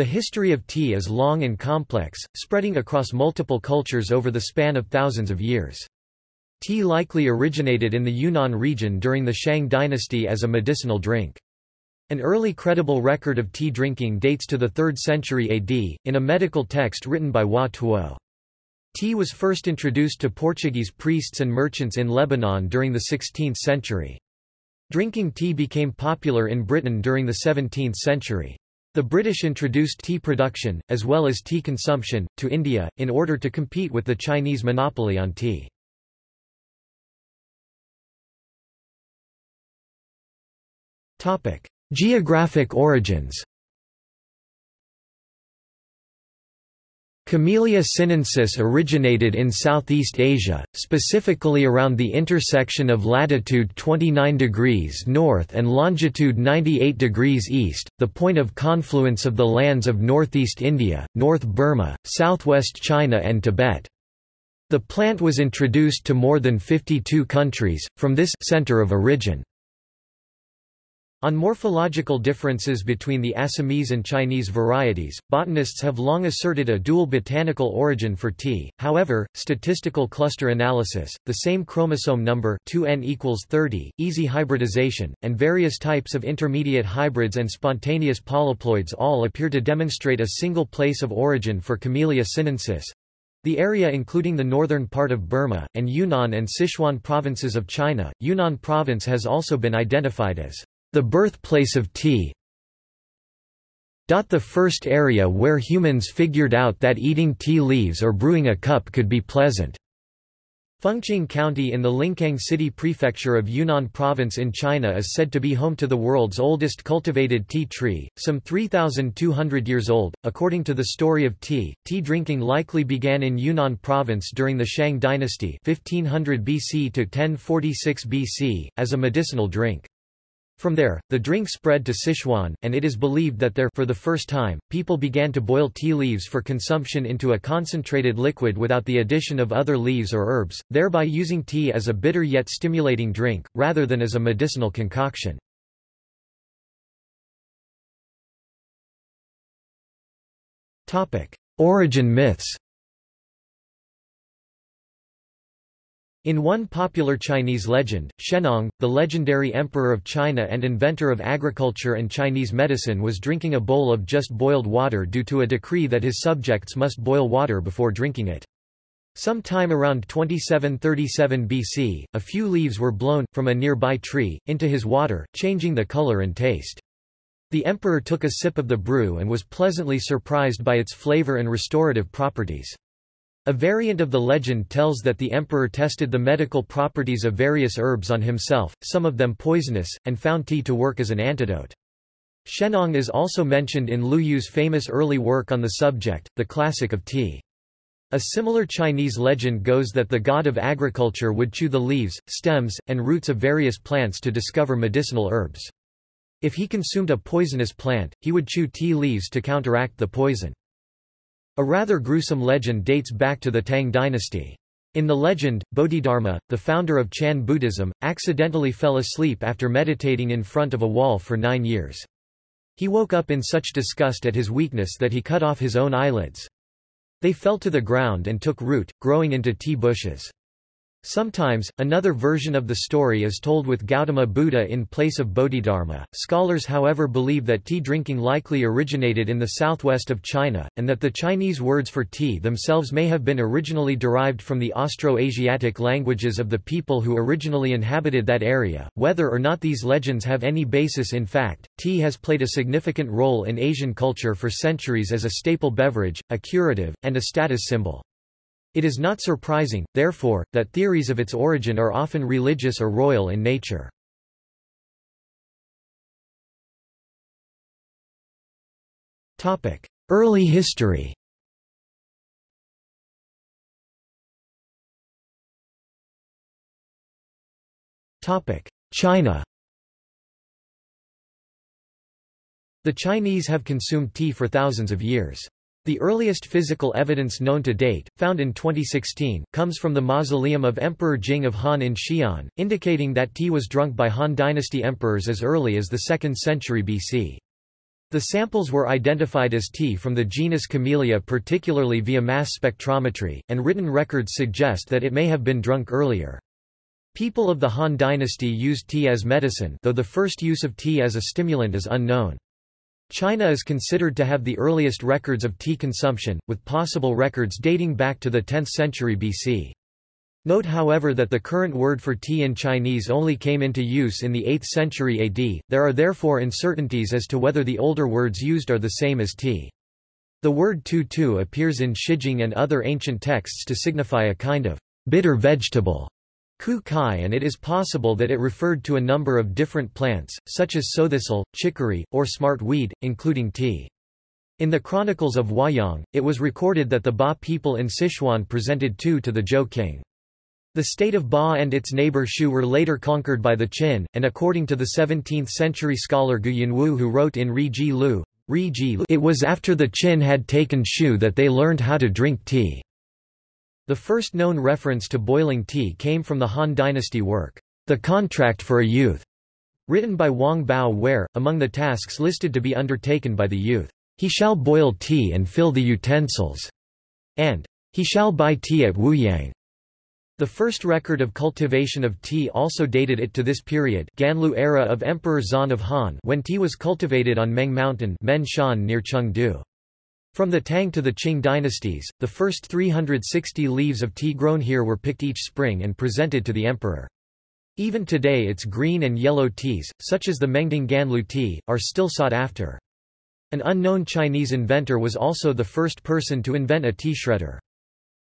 The history of tea is long and complex, spreading across multiple cultures over the span of thousands of years. Tea likely originated in the Yunnan region during the Shang dynasty as a medicinal drink. An early credible record of tea drinking dates to the 3rd century AD, in a medical text written by Hua Tuo. Tea was first introduced to Portuguese priests and merchants in Lebanon during the 16th century. Drinking tea became popular in Britain during the 17th century. The British introduced tea production, as well as tea consumption, to India, in order to compete with the Chinese monopoly on tea. Geographic origins. Camellia sinensis originated in Southeast Asia, specifically around the intersection of latitude 29 degrees north and longitude 98 degrees east, the point of confluence of the lands of northeast India, North Burma, southwest China and Tibet. The plant was introduced to more than 52 countries, from this center of origin. On morphological differences between the Assamese and Chinese varieties, botanists have long asserted a dual botanical origin for tea. However, statistical cluster analysis, the same chromosome number 2n equals 30, easy hybridization, and various types of intermediate hybrids and spontaneous polyploids all appear to demonstrate a single place of origin for Camellia sinensis. The area including the northern part of Burma, and Yunnan and Sichuan provinces of China, Yunnan province has also been identified as the birthplace of tea. The first area where humans figured out that eating tea leaves or brewing a cup could be pleasant. Fengqing County in the Lincang City Prefecture of Yunnan Province in China is said to be home to the world's oldest cultivated tea tree, some 3,200 years old. According to the story of tea, tea drinking likely began in Yunnan Province during the Shang dynasty 1500 BC to 1046 BC, as a medicinal drink. From there, the drink spread to Sichuan, and it is believed that there for the first time, people began to boil tea leaves for consumption into a concentrated liquid without the addition of other leaves or herbs, thereby using tea as a bitter yet stimulating drink, rather than as a medicinal concoction. Origin myths In one popular Chinese legend, Shennong, the legendary emperor of China and inventor of agriculture and Chinese medicine was drinking a bowl of just boiled water due to a decree that his subjects must boil water before drinking it. Some time around 2737 BC, a few leaves were blown, from a nearby tree, into his water, changing the color and taste. The emperor took a sip of the brew and was pleasantly surprised by its flavor and restorative properties. A variant of the legend tells that the emperor tested the medical properties of various herbs on himself, some of them poisonous, and found tea to work as an antidote. Shennong is also mentioned in Lu Yu's famous early work on the subject, The Classic of Tea. A similar Chinese legend goes that the god of agriculture would chew the leaves, stems, and roots of various plants to discover medicinal herbs. If he consumed a poisonous plant, he would chew tea leaves to counteract the poison. A rather gruesome legend dates back to the Tang dynasty. In the legend, Bodhidharma, the founder of Chan Buddhism, accidentally fell asleep after meditating in front of a wall for nine years. He woke up in such disgust at his weakness that he cut off his own eyelids. They fell to the ground and took root, growing into tea bushes. Sometimes, another version of the story is told with Gautama Buddha in place of Bodhidharma. Scholars however believe that tea drinking likely originated in the southwest of China, and that the Chinese words for tea themselves may have been originally derived from the Austro-Asiatic languages of the people who originally inhabited that area. Whether or not these legends have any basis in fact, tea has played a significant role in Asian culture for centuries as a staple beverage, a curative, and a status symbol. It is not surprising, therefore, that theories of its origin are often religious or royal in nature. Early history China The Chinese have consumed tea for thousands of years. The earliest physical evidence known to date, found in 2016, comes from the mausoleum of Emperor Jing of Han in Xi'an, indicating that tea was drunk by Han dynasty emperors as early as the 2nd century BC. The samples were identified as tea from the genus Camellia particularly via mass spectrometry, and written records suggest that it may have been drunk earlier. People of the Han dynasty used tea as medicine though the first use of tea as a stimulant is unknown. China is considered to have the earliest records of tea consumption, with possible records dating back to the 10th century BC. Note however that the current word for tea in Chinese only came into use in the 8th century AD, there are therefore uncertainties as to whether the older words used are the same as tea. The word tu tu appears in Shijing and other ancient texts to signify a kind of bitter vegetable, ku kai and it is possible that it referred to a number of different plants, such as sowthistle, chicory, or smart weed, including tea. In the Chronicles of Huayang, it was recorded that the Ba people in Sichuan presented tu to the Zhou king. The state of Ba and its neighbor Shu were later conquered by the Qin, and according to the 17th-century scholar Gu Yanwu who wrote in Ri Ji Lu, it was after the Qin had taken Shu that they learned how to drink tea. The first known reference to boiling tea came from the Han dynasty work, The Contract for a Youth, written by Wang Bao where, among the tasks listed to be undertaken by the youth, he shall boil tea and fill the utensils, and he shall buy tea at Wuyang. The first record of cultivation of tea also dated it to this period Ganlu era of Emperor Xuan of Han when tea was cultivated on Meng Mountain near Chengdu. From the Tang to the Qing dynasties, the first 360 leaves of tea grown here were picked each spring and presented to the emperor. Even today its green and yellow teas, such as the Mengding Ganlu tea, are still sought after. An unknown Chinese inventor was also the first person to invent a tea shredder.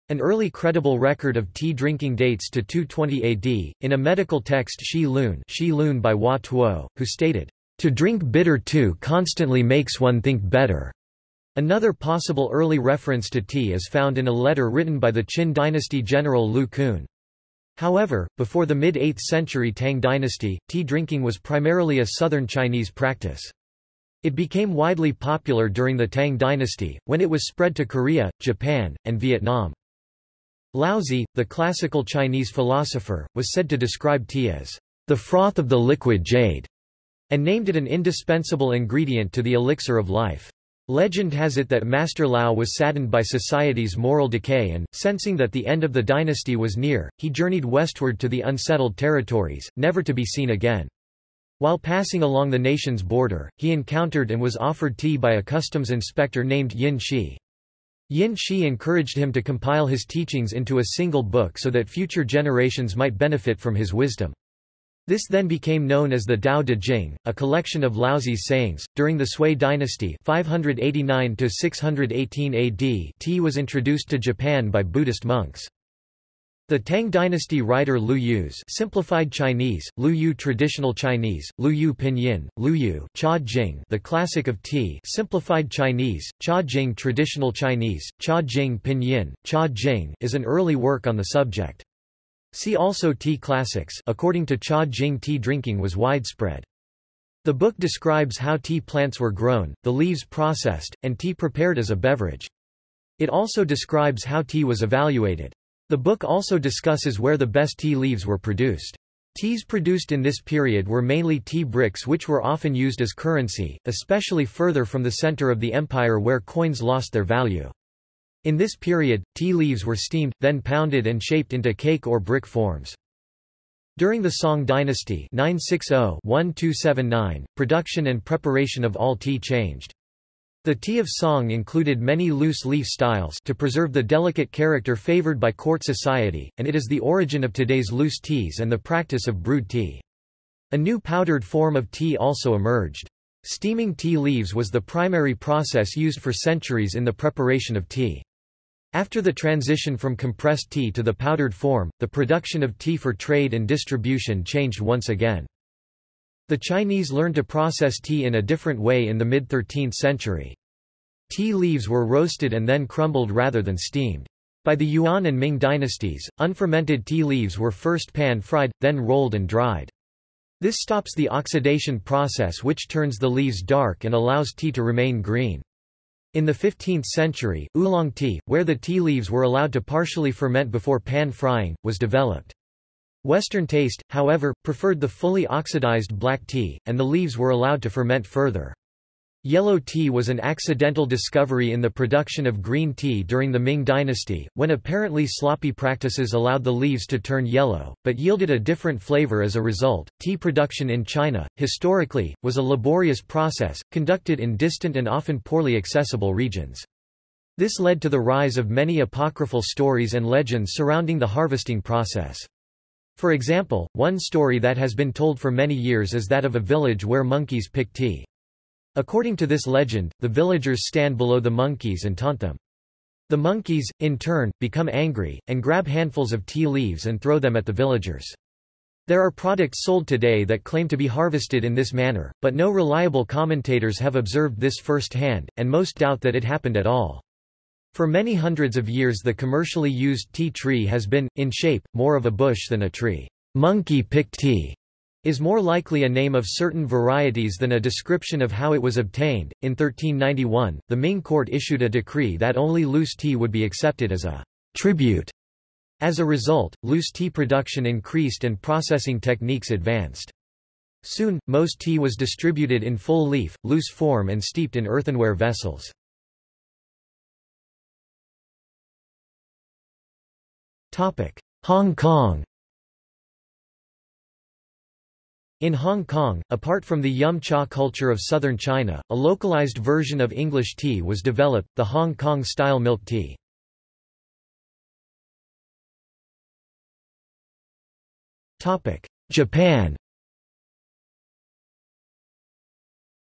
An early credible record of tea drinking dates to 220 AD, in a medical text Shi Lun, Shi Lun by Hua Tuo, who stated, To drink bitter too constantly makes one think better. Another possible early reference to tea is found in a letter written by the Qin dynasty general Liu Kun. However, before the mid-8th century Tang dynasty, tea drinking was primarily a southern Chinese practice. It became widely popular during the Tang dynasty, when it was spread to Korea, Japan, and Vietnam. Laozi, the classical Chinese philosopher, was said to describe tea as the froth of the liquid jade, and named it an indispensable ingredient to the elixir of life. Legend has it that Master Lao was saddened by society's moral decay and, sensing that the end of the dynasty was near, he journeyed westward to the unsettled territories, never to be seen again. While passing along the nation's border, he encountered and was offered tea by a customs inspector named Yin Shi. Yin Shi encouraged him to compile his teachings into a single book so that future generations might benefit from his wisdom. This then became known as the Tao Te Ching, a collection of Laozi's sayings. During the Sui dynasty, 589 to 618 AD, tea was introduced to Japan by Buddhist monks. The Tang dynasty writer Lu Yu's simplified Chinese, Lu Yu traditional Chinese, Lu Yu pinyin, Lu Yu Cha Jing, the classic of tea simplified Chinese, Cha Jing traditional Chinese, Cha Jing pinyin, Cha Jing is an early work on the subject. See also tea classics according to Cha Jing tea drinking was widespread. The book describes how tea plants were grown, the leaves processed, and tea prepared as a beverage. It also describes how tea was evaluated. The book also discusses where the best tea leaves were produced. Teas produced in this period were mainly tea bricks which were often used as currency, especially further from the center of the empire where coins lost their value. In this period, tea leaves were steamed, then pounded and shaped into cake or brick forms. During the Song dynasty 960-1279, production and preparation of all tea changed. The tea of Song included many loose leaf styles to preserve the delicate character favored by court society, and it is the origin of today's loose teas and the practice of brewed tea. A new powdered form of tea also emerged. Steaming tea leaves was the primary process used for centuries in the preparation of tea. After the transition from compressed tea to the powdered form, the production of tea for trade and distribution changed once again. The Chinese learned to process tea in a different way in the mid-13th century. Tea leaves were roasted and then crumbled rather than steamed. By the Yuan and Ming dynasties, unfermented tea leaves were first pan-fried, then rolled and dried. This stops the oxidation process which turns the leaves dark and allows tea to remain green. In the 15th century, oolong tea, where the tea leaves were allowed to partially ferment before pan-frying, was developed. Western taste, however, preferred the fully oxidized black tea, and the leaves were allowed to ferment further. Yellow tea was an accidental discovery in the production of green tea during the Ming dynasty, when apparently sloppy practices allowed the leaves to turn yellow, but yielded a different flavor as a result. Tea production in China, historically, was a laborious process, conducted in distant and often poorly accessible regions. This led to the rise of many apocryphal stories and legends surrounding the harvesting process. For example, one story that has been told for many years is that of a village where monkeys pick tea. According to this legend, the villagers stand below the monkeys and taunt them. The monkeys, in turn, become angry, and grab handfuls of tea leaves and throw them at the villagers. There are products sold today that claim to be harvested in this manner, but no reliable commentators have observed this firsthand, and most doubt that it happened at all. For many hundreds of years the commercially used tea tree has been, in shape, more of a bush than a tree. Monkey pick tea is more likely a name of certain varieties than a description of how it was obtained. In 1391, the Ming court issued a decree that only loose tea would be accepted as a tribute. As a result, loose tea production increased and processing techniques advanced. Soon, most tea was distributed in full leaf, loose form and steeped in earthenware vessels. Hong Kong In Hong Kong, apart from the yum cha culture of southern China, a localized version of English tea was developed, the Hong Kong-style milk tea. Japan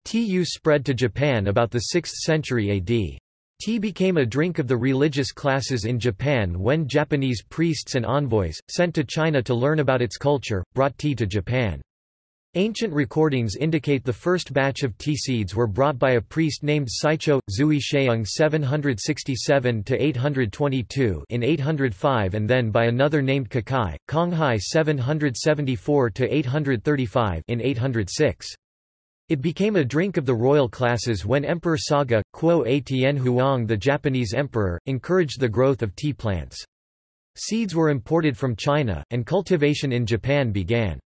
Tea use spread to Japan about the 6th century AD. Tea became a drink of the religious classes in Japan when Japanese priests and envoys, sent to China to learn about its culture, brought tea to Japan. Ancient recordings indicate the first batch of tea seeds were brought by a priest named Saicho, Zui Sheung 767–822 in 805 and then by another named Kukai, Konghai 774–835 in 806. It became a drink of the royal classes when Emperor Saga, Quo A Tien Huang the Japanese emperor, encouraged the growth of tea plants. Seeds were imported from China, and cultivation in Japan began.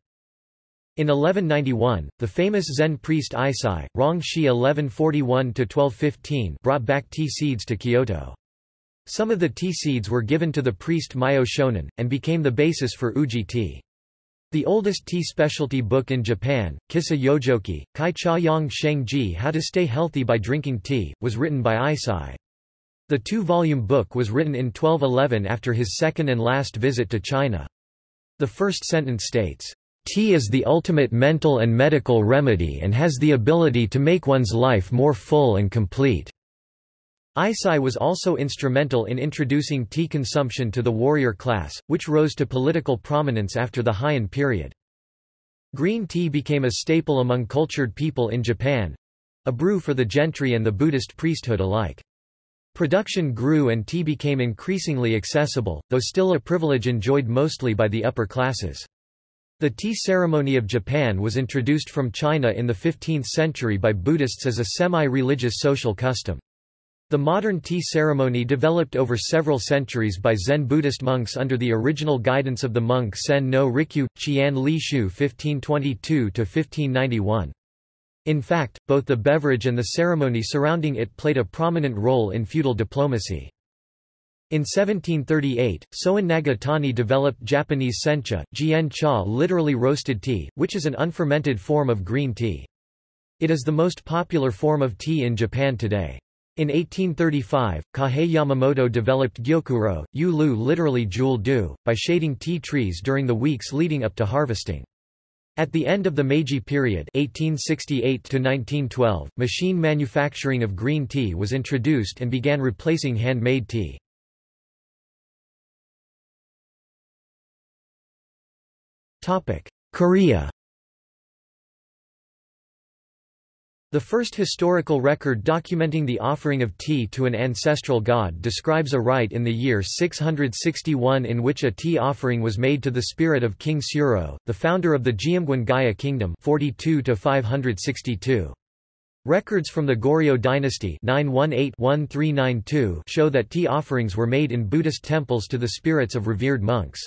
In 1191, the famous Zen priest Eisai, Rongshi 1141–1215 brought back tea seeds to Kyoto. Some of the tea seeds were given to the priest Myo Shonin, and became the basis for uji tea. The oldest tea specialty book in Japan, Kissa Yojoki, Kai Cha Yang Sheng Ji How to Stay Healthy by Drinking Tea, was written by Eisai. The two-volume book was written in 1211 after his second and last visit to China. The first sentence states, Tea is the ultimate mental and medical remedy and has the ability to make one's life more full and complete. Eisai was also instrumental in introducing tea consumption to the warrior class, which rose to political prominence after the Heian period. Green tea became a staple among cultured people in Japan—a brew for the gentry and the Buddhist priesthood alike. Production grew and tea became increasingly accessible, though still a privilege enjoyed mostly by the upper classes. The tea ceremony of Japan was introduced from China in the 15th century by Buddhists as a semi-religious social custom. The modern tea ceremony developed over several centuries by Zen Buddhist monks under the original guidance of the monk Sen no Rikyu, Qian Li Shu 1522–1591. In fact, both the beverage and the ceremony surrounding it played a prominent role in feudal diplomacy. In 1738, Soen Nagatani developed Japanese sencha, jian cha literally roasted tea, which is an unfermented form of green tea. It is the most popular form of tea in Japan today. In 1835, Kahei Yamamoto developed gyokuro, yu lu literally jewel dew, by shading tea trees during the weeks leading up to harvesting. At the end of the Meiji period 1868 machine manufacturing of green tea was introduced and began replacing handmade tea. Korea The first historical record documenting the offering of tea to an ancestral god describes a rite in the year 661 in which a tea offering was made to the spirit of King Suro, the founder of the Jeongeum Gaya kingdom 42 -562. Records from the Goryeo dynasty 918-1392 show that tea offerings were made in Buddhist temples to the spirits of revered monks.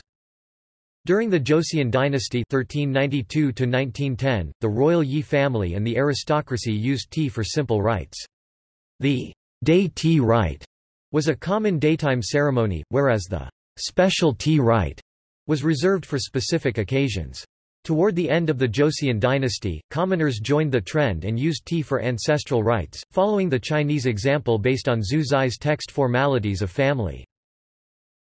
During the Joseon dynasty 1392 the royal Yi family and the aristocracy used tea for simple rites. The day tea rite was a common daytime ceremony, whereas the special tea rite was reserved for specific occasions. Toward the end of the Joseon dynasty, commoners joined the trend and used tea for ancestral rites, following the Chinese example based on Zhu Zai's text formalities of family.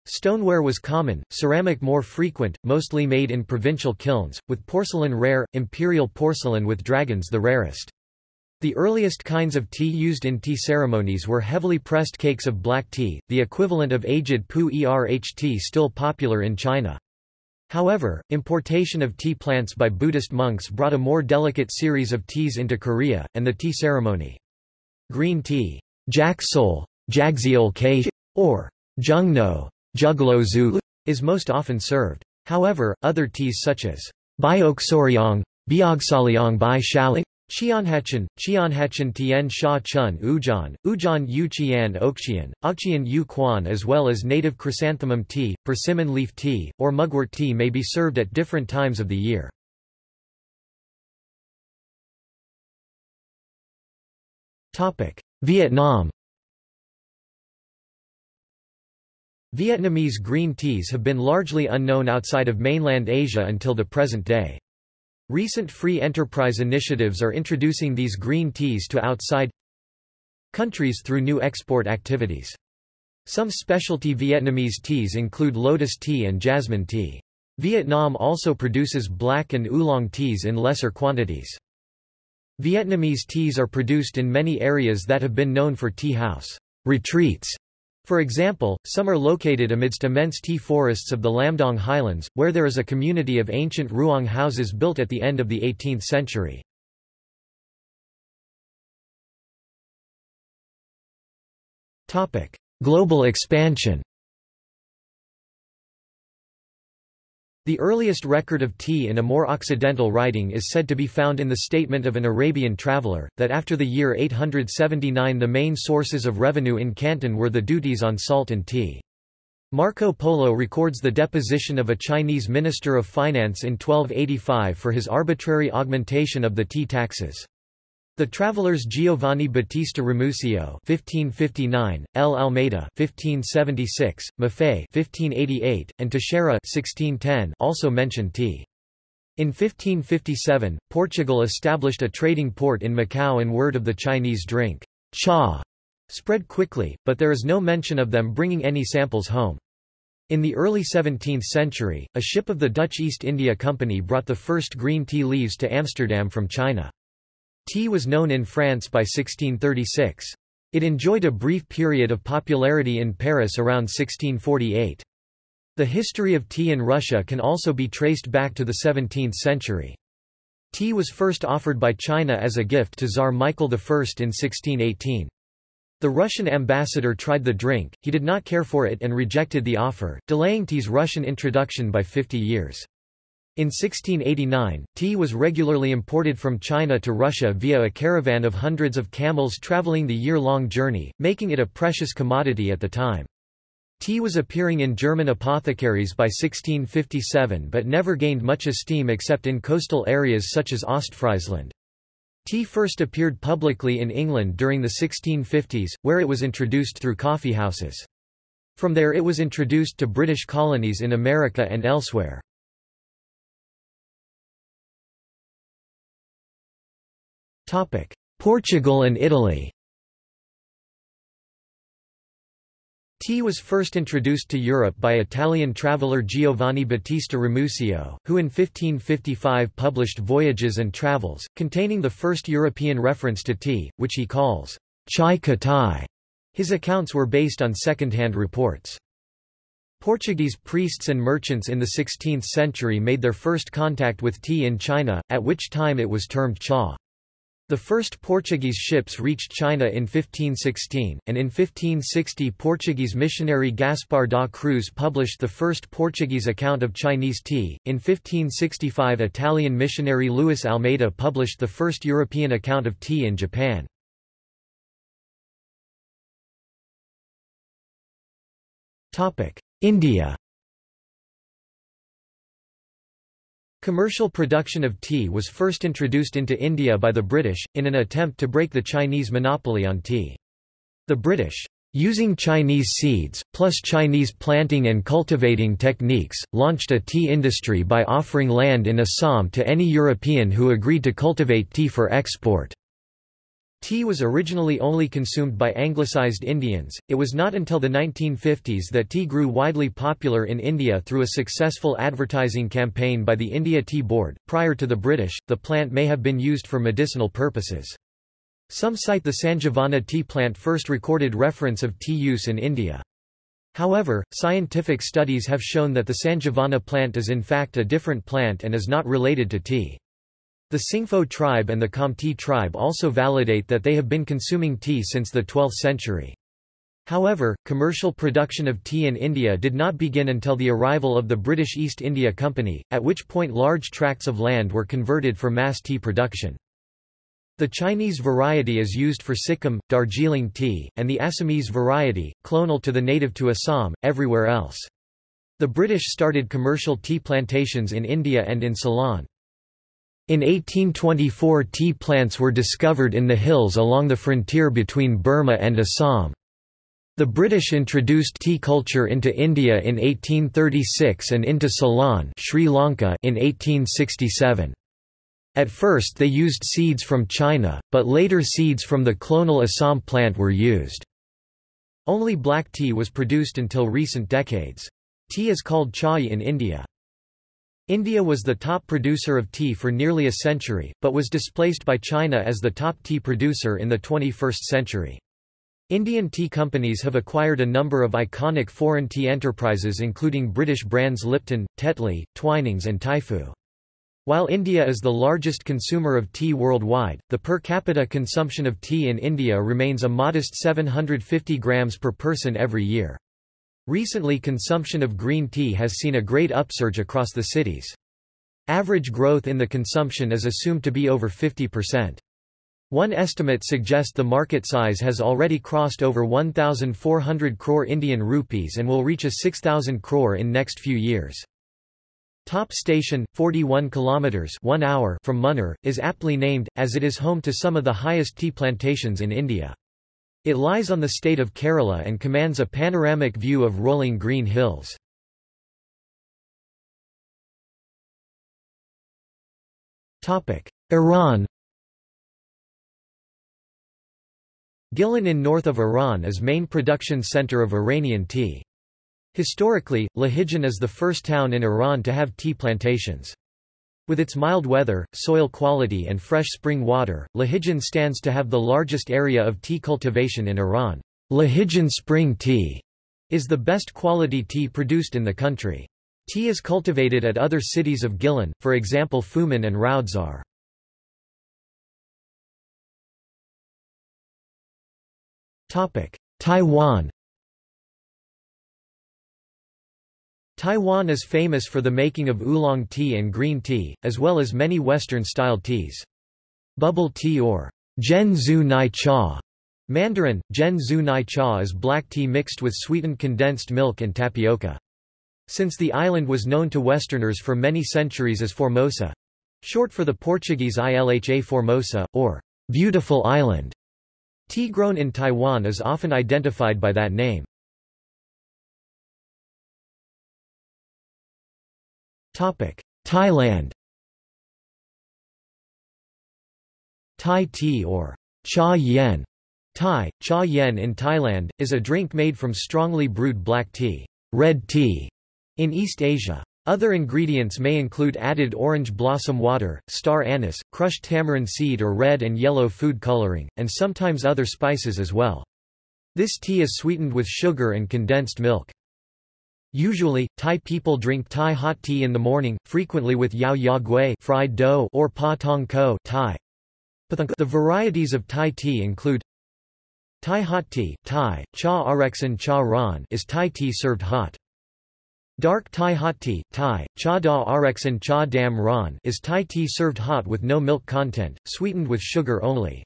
Stoneware was common, ceramic more frequent, mostly made in provincial kilns, with porcelain rare, imperial porcelain with dragons the rarest. The earliest kinds of tea used in tea ceremonies were heavily pressed cakes of black tea, the equivalent of aged pu erh tea still popular in China. However, importation of tea plants by Buddhist monks brought a more delicate series of teas into Korea, and the tea ceremony. Green tea, jaksol, jagseol or jungno, juglo is most often served. However, other teas such as bioxoryong, biogsaliong bai shaling, Qianhachan, Qianhachan Tian Sha Chun Ujan, Ujan Yu Qian Okqian, Okqian Yu Quan as well as native chrysanthemum tea, persimmon leaf tea, or mugwort tea may be served at different times of the year. Vietnam Vietnamese green teas have been largely unknown outside of mainland Asia until the present day. Recent free enterprise initiatives are introducing these green teas to outside countries through new export activities. Some specialty Vietnamese teas include lotus tea and jasmine tea. Vietnam also produces black and oolong teas in lesser quantities. Vietnamese teas are produced in many areas that have been known for tea house retreats for example, some are located amidst immense tea forests of the Lamdong highlands, where there is a community of ancient ruang houses built at the end of the 18th century. Global expansion The earliest record of tea in a more occidental writing is said to be found in the statement of an Arabian traveller, that after the year 879 the main sources of revenue in Canton were the duties on salt and tea. Marco Polo records the deposition of a Chinese minister of finance in 1285 for his arbitrary augmentation of the tea taxes. The travelers Giovanni Battista Ramusio (1559), L. Almeida (1576), Maffei (1588), and Teixeira (1610) also mention tea. In 1557, Portugal established a trading port in Macau and word of the Chinese drink, cha, spread quickly, but there is no mention of them bringing any samples home. In the early 17th century, a ship of the Dutch East India Company brought the first green tea leaves to Amsterdam from China. Tea was known in France by 1636. It enjoyed a brief period of popularity in Paris around 1648. The history of tea in Russia can also be traced back to the 17th century. Tea was first offered by China as a gift to Tsar Michael I in 1618. The Russian ambassador tried the drink, he did not care for it and rejected the offer, delaying tea's Russian introduction by 50 years. In 1689, tea was regularly imported from China to Russia via a caravan of hundreds of camels traveling the year-long journey, making it a precious commodity at the time. Tea was appearing in German apothecaries by 1657 but never gained much esteem except in coastal areas such as Ostfriesland. Tea first appeared publicly in England during the 1650s, where it was introduced through coffeehouses. From there it was introduced to British colonies in America and elsewhere. Portugal and Italy Tea was first introduced to Europe by Italian traveller Giovanni Battista Ramusio, who in 1555 published Voyages and Travels, containing the first European reference to tea, which he calls chai katai. His accounts were based on second-hand reports. Portuguese priests and merchants in the 16th century made their first contact with tea in China, at which time it was termed cha. The first Portuguese ships reached China in 1516, and in 1560 Portuguese missionary Gaspar da Cruz published the first Portuguese account of Chinese tea. In 1565 Italian missionary Luis Almeida published the first European account of tea in Japan. India Commercial production of tea was first introduced into India by the British, in an attempt to break the Chinese monopoly on tea. The British, using Chinese seeds, plus Chinese planting and cultivating techniques, launched a tea industry by offering land in Assam to any European who agreed to cultivate tea for export. Tea was originally only consumed by anglicized Indians. It was not until the 1950s that tea grew widely popular in India through a successful advertising campaign by the India Tea Board. Prior to the British, the plant may have been used for medicinal purposes. Some cite the Sanjivana tea plant first recorded reference of tea use in India. However, scientific studies have shown that the Sanjivana plant is in fact a different plant and is not related to tea. The Singpho tribe and the Khamti tribe also validate that they have been consuming tea since the 12th century. However, commercial production of tea in India did not begin until the arrival of the British East India Company, at which point large tracts of land were converted for mass tea production. The Chinese variety is used for Sikkim, Darjeeling tea, and the Assamese variety, clonal to the native to Assam, everywhere else. The British started commercial tea plantations in India and in Ceylon. In 1824 tea plants were discovered in the hills along the frontier between Burma and Assam. The British introduced tea culture into India in 1836 and into Ceylon Sri Lanka in 1867. At first they used seeds from China, but later seeds from the clonal Assam plant were used. Only black tea was produced until recent decades. Tea is called chai in India. India was the top producer of tea for nearly a century, but was displaced by China as the top tea producer in the 21st century. Indian tea companies have acquired a number of iconic foreign tea enterprises including British brands Lipton, Tetley, Twinings and Typhoo. While India is the largest consumer of tea worldwide, the per capita consumption of tea in India remains a modest 750 grams per person every year. Recently consumption of green tea has seen a great upsurge across the cities. Average growth in the consumption is assumed to be over 50%. One estimate suggests the market size has already crossed over 1,400 crore Indian rupees and will reach a 6,000 crore in next few years. Top Station, 41 kilometers 1 hour from Munnar, is aptly named, as it is home to some of the highest tea plantations in India. It lies on the state of Kerala and commands a panoramic view of rolling green hills. Iran Gilan in north of Iran is main production center of Iranian tea. Historically, Lahijan is the first town in Iran to have tea plantations. With its mild weather, soil quality and fresh spring water, Lahijan stands to have the largest area of tea cultivation in Iran. Lahijan spring tea is the best quality tea produced in the country. Tea is cultivated at other cities of Gilan, for example Fuman and Raudzar. Taiwan Taiwan is famous for the making of oolong tea and green tea, as well as many Western-style teas. Bubble tea or Zhen Zhu Nai Cha Mandarin, Zhen Zhu Nai Cha is black tea mixed with sweetened condensed milk and tapioca. Since the island was known to Westerners for many centuries as Formosa, short for the Portuguese Ilha Formosa, or Beautiful Island, tea grown in Taiwan is often identified by that name. Thailand Thai tea or cha yen Thai, cha yen in Thailand, is a drink made from strongly brewed black tea, red tea, in East Asia. Other ingredients may include added orange blossom water, star anise, crushed tamarind seed or red and yellow food coloring, and sometimes other spices as well. This tea is sweetened with sugar and condensed milk. Usually, Thai people drink Thai hot tea in the morning, frequently with yao ya gui fried dough or pa tong ko Thai. The varieties of Thai tea include Thai hot tea Thai, cha areksan cha ran is Thai tea served hot. Dark Thai hot tea Thai, cha da areksan cha dam ran is Thai tea served hot with no milk content, sweetened with sugar only.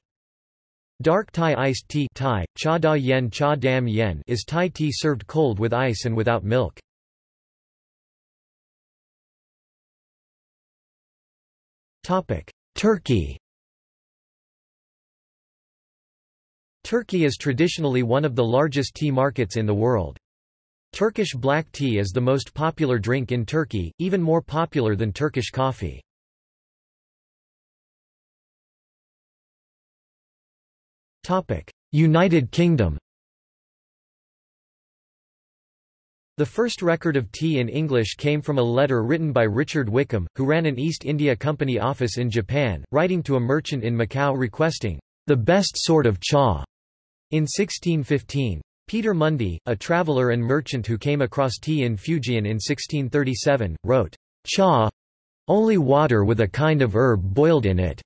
Dark Thai iced tea Thai, cha da yen cha dam yen is Thai tea served cold with ice and without milk. Turkey Turkey is traditionally one of the largest tea markets in the world. Turkish black tea is the most popular drink in Turkey, even more popular than Turkish coffee. United Kingdom The first record of tea in English came from a letter written by Richard Wickham, who ran an East India Company office in Japan, writing to a merchant in Macau requesting, "...the best sort of cha." In 1615, Peter Mundy, a traveller and merchant who came across tea in Fujian in 1637, wrote, Cha only water with a kind of herb boiled in it.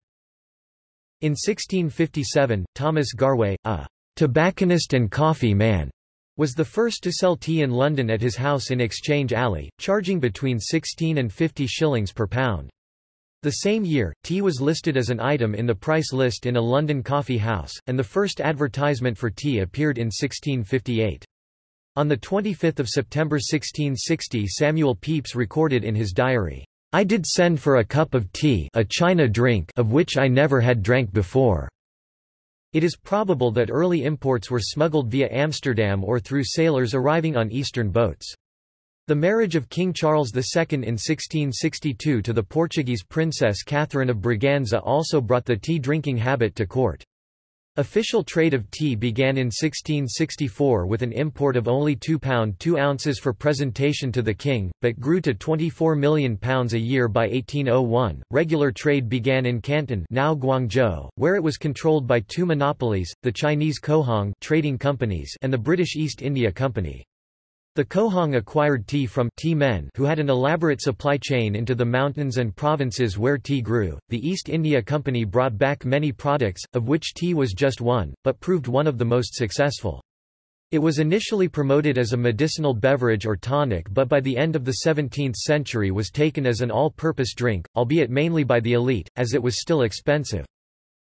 In 1657, Thomas Garway, a tobacconist and coffee man, was the first to sell tea in London at his house in Exchange Alley, charging between 16 and 50 shillings per pound. The same year, tea was listed as an item in the price list in a London coffee house, and the first advertisement for tea appeared in 1658. On 25 September 1660 Samuel Pepys recorded in his diary, I did send for a cup of tea a China drink of which I never had drank before. It is probable that early imports were smuggled via Amsterdam or through sailors arriving on eastern boats. The marriage of King Charles II in 1662 to the Portuguese princess Catherine of Braganza also brought the tea-drinking habit to court. Official trade of tea began in 1664 with an import of only £2 2 ounces for presentation to the king, but grew to £24 million a year by 1801. Regular trade began in Canton, now Guangzhou, where it was controlled by two monopolies, the Chinese Cohong trading companies and the British East India Company. The Cohong acquired tea from tea men who had an elaborate supply chain into the mountains and provinces where tea grew. The East India Company brought back many products, of which tea was just one, but proved one of the most successful. It was initially promoted as a medicinal beverage or tonic but by the end of the 17th century was taken as an all-purpose drink, albeit mainly by the elite, as it was still expensive.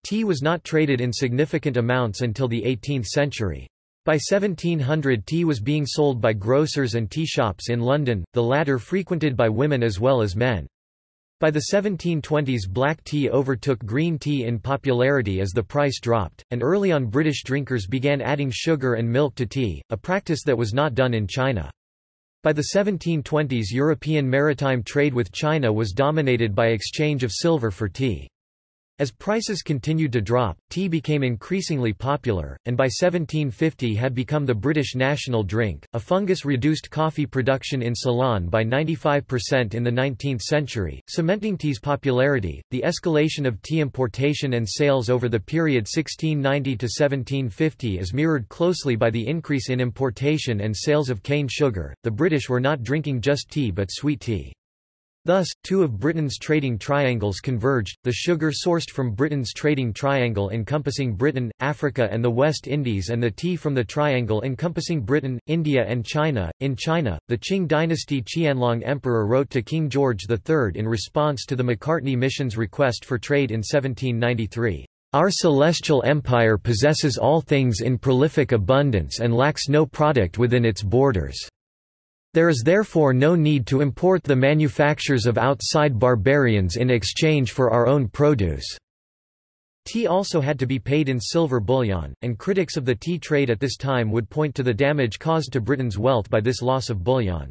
Tea was not traded in significant amounts until the 18th century. By 1700 tea was being sold by grocers and tea shops in London, the latter frequented by women as well as men. By the 1720s black tea overtook green tea in popularity as the price dropped, and early on British drinkers began adding sugar and milk to tea, a practice that was not done in China. By the 1720s European maritime trade with China was dominated by exchange of silver for tea. As prices continued to drop, tea became increasingly popular, and by 1750 had become the British national drink. A fungus reduced coffee production in Ceylon by 95% in the 19th century, cementing tea's popularity. The escalation of tea importation and sales over the period 1690 to 1750 is mirrored closely by the increase in importation and sales of cane sugar. The British were not drinking just tea but sweet tea. Thus, two of Britain's trading triangles converged, the sugar sourced from Britain's trading triangle encompassing Britain, Africa and the West Indies and the tea from the triangle encompassing Britain, India and China. In China, the Qing dynasty Qianlong Emperor wrote to King George III in response to the Macartney Mission's request for trade in 1793. Our celestial empire possesses all things in prolific abundance and lacks no product within its borders. There is therefore no need to import the manufactures of outside barbarians in exchange for our own produce. Tea also had to be paid in silver bullion, and critics of the tea trade at this time would point to the damage caused to Britain's wealth by this loss of bullion.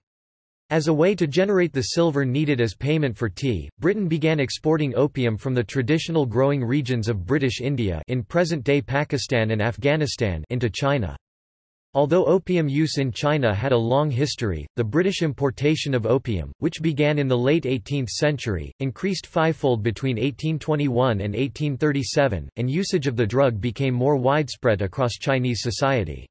As a way to generate the silver needed as payment for tea, Britain began exporting opium from the traditional growing regions of British India in present-day Pakistan and Afghanistan into China. Although opium use in China had a long history, the British importation of opium, which began in the late 18th century, increased fivefold between 1821 and 1837, and usage of the drug became more widespread across Chinese society.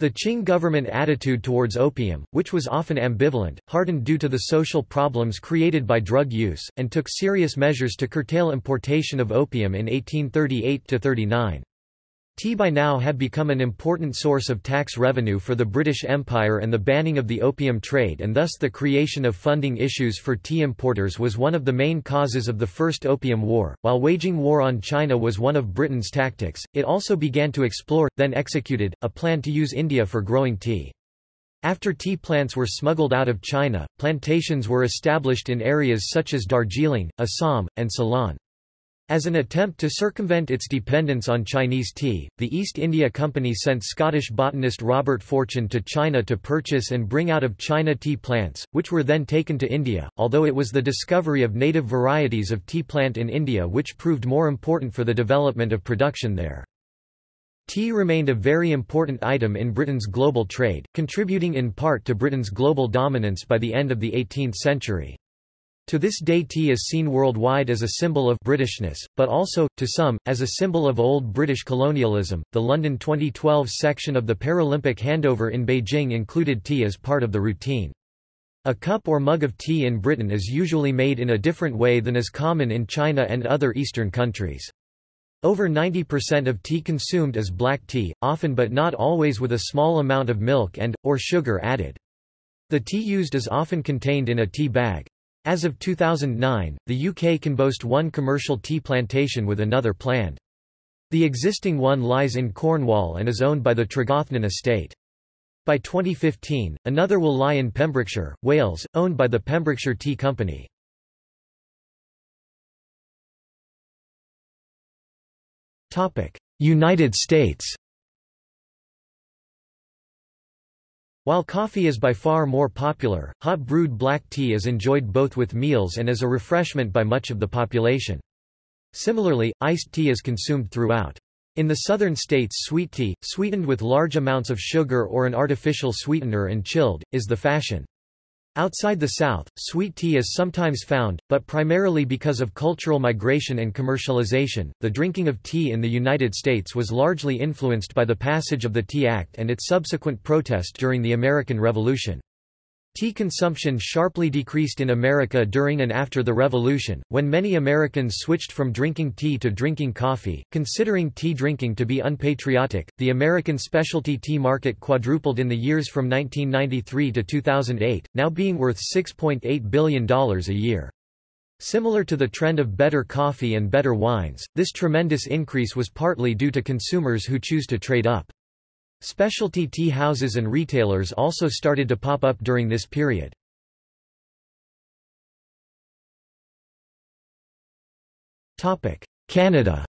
The Qing government attitude towards opium, which was often ambivalent, hardened due to the social problems created by drug use, and took serious measures to curtail importation of opium in 1838–39. Tea by now had become an important source of tax revenue for the British Empire and the banning of the opium trade and thus the creation of funding issues for tea importers was one of the main causes of the First Opium War. While waging war on China was one of Britain's tactics, it also began to explore, then executed, a plan to use India for growing tea. After tea plants were smuggled out of China, plantations were established in areas such as Darjeeling, Assam, and Ceylon. As an attempt to circumvent its dependence on Chinese tea, the East India Company sent Scottish botanist Robert Fortune to China to purchase and bring out of China tea plants, which were then taken to India, although it was the discovery of native varieties of tea plant in India which proved more important for the development of production there. Tea remained a very important item in Britain's global trade, contributing in part to Britain's global dominance by the end of the 18th century. To this day tea is seen worldwide as a symbol of Britishness, but also, to some, as a symbol of old British colonialism. The London 2012 section of the Paralympic handover in Beijing included tea as part of the routine. A cup or mug of tea in Britain is usually made in a different way than is common in China and other Eastern countries. Over 90% of tea consumed is black tea, often but not always with a small amount of milk and, or sugar added. The tea used is often contained in a tea bag. As of 2009, the UK can boast one commercial tea plantation with another planned. The existing one lies in Cornwall and is owned by the Tregothnan estate. By 2015, another will lie in Pembrokeshire, Wales, owned by the Pembrokeshire Tea Company. United States While coffee is by far more popular, hot brewed black tea is enjoyed both with meals and as a refreshment by much of the population. Similarly, iced tea is consumed throughout. In the southern states sweet tea, sweetened with large amounts of sugar or an artificial sweetener and chilled, is the fashion. Outside the South, sweet tea is sometimes found, but primarily because of cultural migration and commercialization, the drinking of tea in the United States was largely influenced by the passage of the Tea Act and its subsequent protest during the American Revolution. Tea consumption sharply decreased in America during and after the Revolution, when many Americans switched from drinking tea to drinking coffee. Considering tea drinking to be unpatriotic, the American specialty tea market quadrupled in the years from 1993 to 2008, now being worth $6.8 billion a year. Similar to the trend of better coffee and better wines, this tremendous increase was partly due to consumers who choose to trade up. Specialty tea houses and retailers also started to pop up during this period. Canada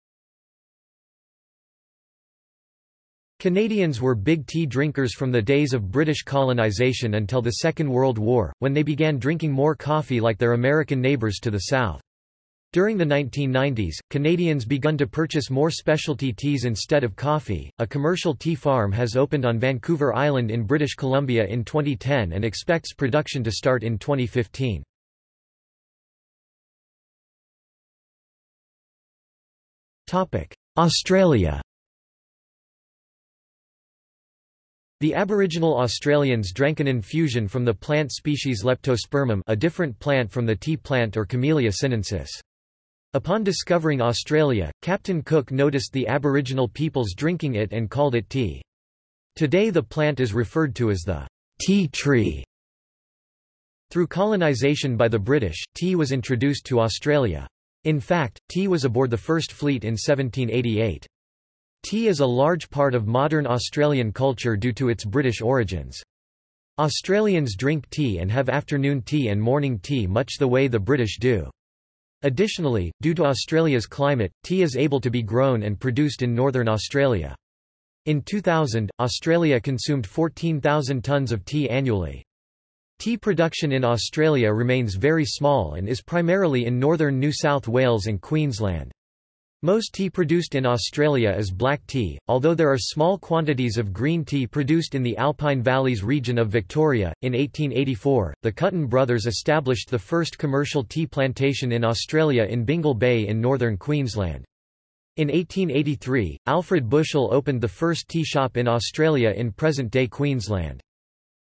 Canadians were big tea drinkers from the days of British colonization until the Second World War, when they began drinking more coffee like their American neighbours to the south. During the 1990s, Canadians begun to purchase more specialty teas instead of coffee. A commercial tea farm has opened on Vancouver Island in British Columbia in 2010 and expects production to start in 2015. Topic: Australia. The Aboriginal Australians drank an infusion from the plant species Leptospermum a different plant from the tea plant or Camellia sinensis. Upon discovering Australia, Captain Cook noticed the Aboriginal peoples drinking it and called it tea. Today the plant is referred to as the tea tree. Through colonisation by the British, tea was introduced to Australia. In fact, tea was aboard the first fleet in 1788. Tea is a large part of modern Australian culture due to its British origins. Australians drink tea and have afternoon tea and morning tea much the way the British do. Additionally, due to Australia's climate, tea is able to be grown and produced in northern Australia. In 2000, Australia consumed 14,000 tonnes of tea annually. Tea production in Australia remains very small and is primarily in northern New South Wales and Queensland. Most tea produced in Australia is black tea, although there are small quantities of green tea produced in the Alpine Valleys region of Victoria. In 1884, the Cutten brothers established the first commercial tea plantation in Australia in Bingil Bay in northern Queensland. In 1883, Alfred Bushell opened the first tea shop in Australia in present-day Queensland.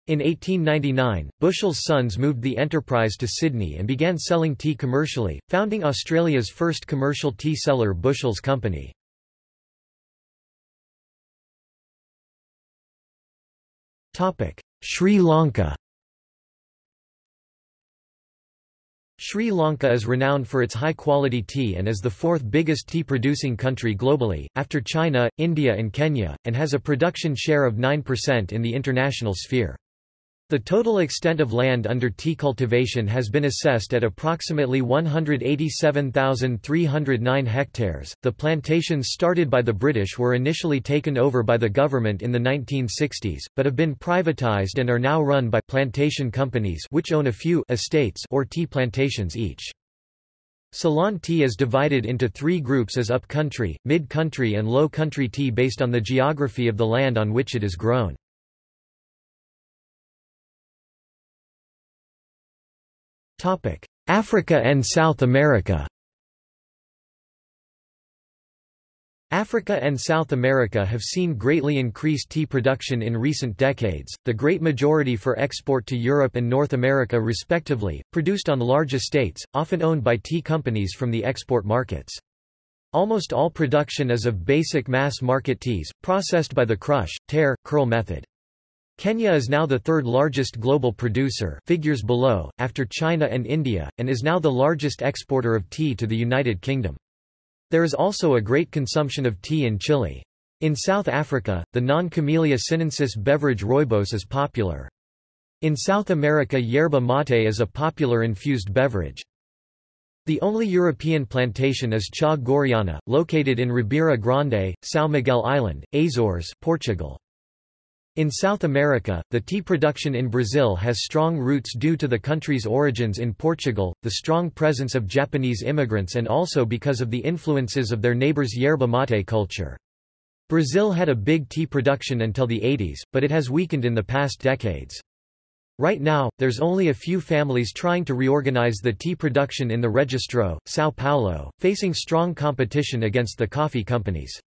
In 1899, Bushell's sons moved the enterprise to Sydney and began selling tea commercially, founding Australia's first commercial tea seller Bushell's Company. Sri Lanka Sri Lanka is renowned for its high-quality tea and is the fourth biggest tea-producing country globally, after China, India and Kenya, and has a production share of 9% in the international sphere. The total extent of land under tea cultivation has been assessed at approximately 187,309 hectares. The plantations started by the British were initially taken over by the government in the 1960s, but have been privatized and are now run by plantation companies which own a few estates or tea plantations each. Ceylon tea is divided into three groups as upcountry, mid-country and low-country tea based on the geography of the land on which it is grown. Africa and South America Africa and South America have seen greatly increased tea production in recent decades, the great majority for export to Europe and North America respectively, produced on large estates, often owned by tea companies from the export markets. Almost all production is of basic mass market teas, processed by the crush, tear, curl method. Kenya is now the third largest global producer figures below, after China and India, and is now the largest exporter of tea to the United Kingdom. There is also a great consumption of tea in Chile. In South Africa, the non-Camellia sinensis beverage rooibos is popular. In South America yerba mate is a popular infused beverage. The only European plantation is Chá Gorreana, located in Ribeira Grande, São Miguel Island, Azores, Portugal. In South America, the tea production in Brazil has strong roots due to the country's origins in Portugal, the strong presence of Japanese immigrants and also because of the influences of their neighbors' yerba mate culture. Brazil had a big tea production until the 80s, but it has weakened in the past decades. Right now, there's only a few families trying to reorganize the tea production in the Registro, São Paulo, facing strong competition against the coffee companies.